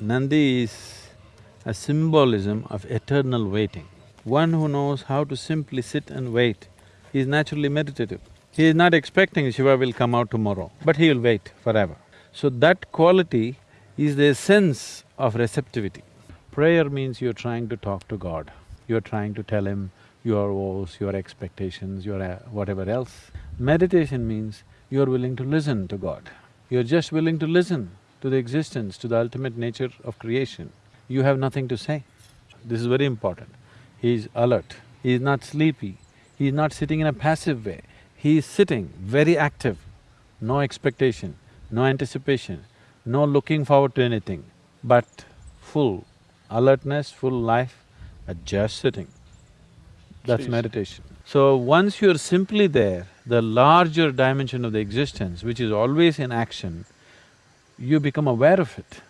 Nandi is a symbolism of eternal waiting. One who knows how to simply sit and wait is naturally meditative. He is not expecting Shiva will come out tomorrow, but he will wait forever. So that quality is the essence of receptivity. Prayer means you're trying to talk to God, you're trying to tell Him your woes, your expectations, your uh, whatever else. Meditation means you're willing to listen to God. You're just willing to listen to the existence, to the ultimate nature of creation. You have nothing to say. This is very important. He is alert, he is not sleepy, he is not sitting in a passive way. He is sitting very active, no expectation, no anticipation, no looking forward to anything, but full alertness, full life, at just sitting. That's Jeez. meditation. So once you're simply there, the larger dimension of the existence, which is always in action, you become aware of it.